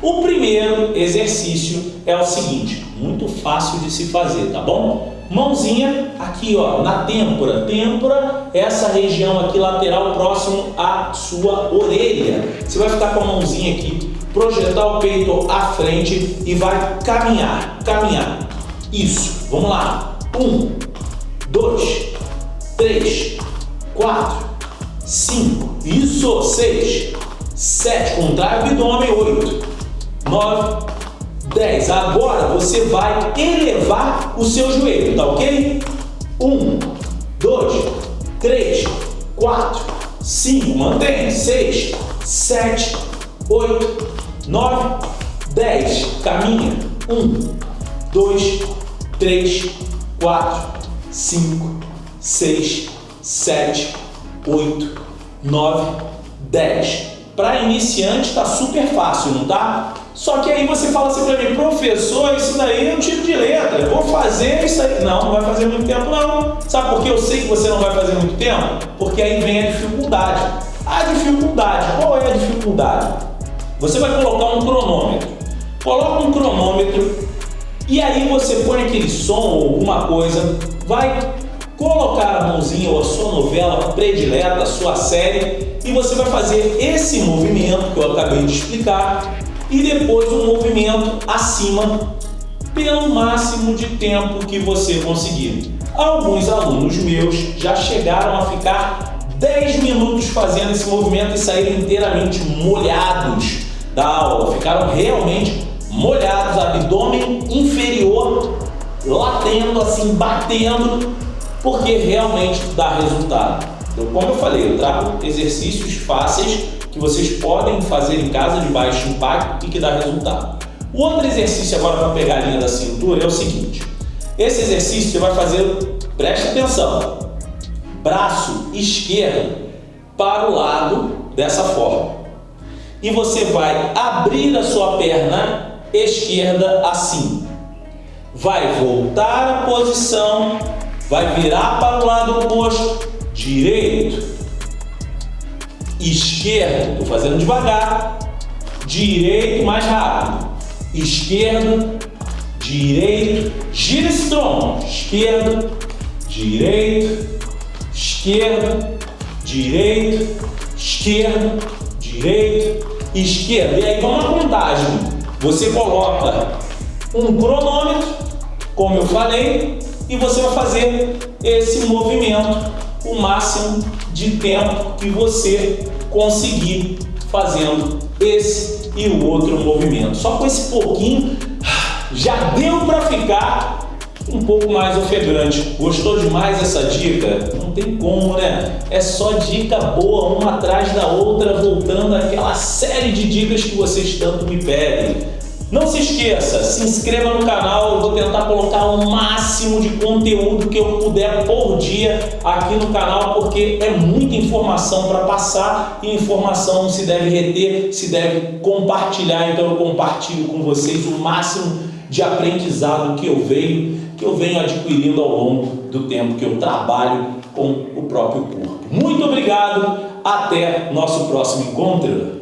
O primeiro exercício é o seguinte, muito fácil de se fazer, tá bom? Mãozinha aqui, ó, na têmpora. Têmpora, essa região aqui lateral próximo à sua orelha. Você vai ficar com a mãozinha aqui, projetar o peito à frente e vai caminhar, caminhar. Isso, vamos lá. Um, dois, três, quatro, cinco, isso, seis, sete, contrai o abdômen, oito, 9, 10. Agora você vai elevar o seu joelho, tá ok? 1, 2, 3, 4, 5, mantém, 6, 7, 8, 9, 10. Caminha. 1, 2, 3, 4, 5, 6, 7, 8, 9, 10. Para iniciante está super fácil, não tá? Só que aí você fala assim para mim, professor, isso daí é um tipo de letra, eu vou fazer isso aí. Não, não vai fazer muito tempo não. Sabe por que eu sei que você não vai fazer muito tempo? Porque aí vem a dificuldade. A dificuldade, qual é a dificuldade? Você vai colocar um cronômetro. Coloca um cronômetro e aí você põe aquele som ou alguma coisa, vai colocar a mãozinha ou a sua novela predileta, a sua série, e você vai fazer esse movimento que eu acabei de explicar e depois um movimento acima pelo máximo de tempo que você conseguir. Alguns alunos meus já chegaram a ficar 10 minutos fazendo esse movimento e saíram inteiramente molhados da aula, ficaram realmente molhados, abdômen inferior latendo assim, batendo, porque realmente dá resultado. Então, como eu falei, eu trago exercícios fáceis que vocês podem fazer em casa de baixo impacto e que dá resultado. O outro exercício agora para pegar a linha da cintura é o seguinte. Esse exercício você vai fazer, preste atenção, braço esquerdo para o lado dessa forma. E você vai abrir a sua perna esquerda assim. Vai voltar a posição, vai virar para o lado oposto, direito, esquerdo, estou fazendo devagar, direito mais rápido, esquerdo, direito, gira esse tronco, esquerdo, direito, esquerdo, direito, esquerdo, direito, esquerdo. E aí vamos a contagem. Você coloca um cronômetro, como eu falei, e você vai fazer esse movimento o máximo de tempo que você conseguir fazendo esse e o outro movimento. Só com esse pouquinho já deu para ficar um pouco mais ofegante. Gostou demais essa dica? Não tem como, né? É só dica boa, uma atrás da outra, voltando àquela série de dicas que vocês tanto me pedem. Não se esqueça, se inscreva no canal, eu vou tentar colocar o máximo de conteúdo que eu puder por dia aqui no canal, porque é muita informação para passar e informação se deve reter, se deve compartilhar, então eu compartilho com vocês o máximo de aprendizado que eu venho, que eu venho adquirindo ao longo do tempo que eu trabalho com o próprio corpo. Muito obrigado, até nosso próximo encontro!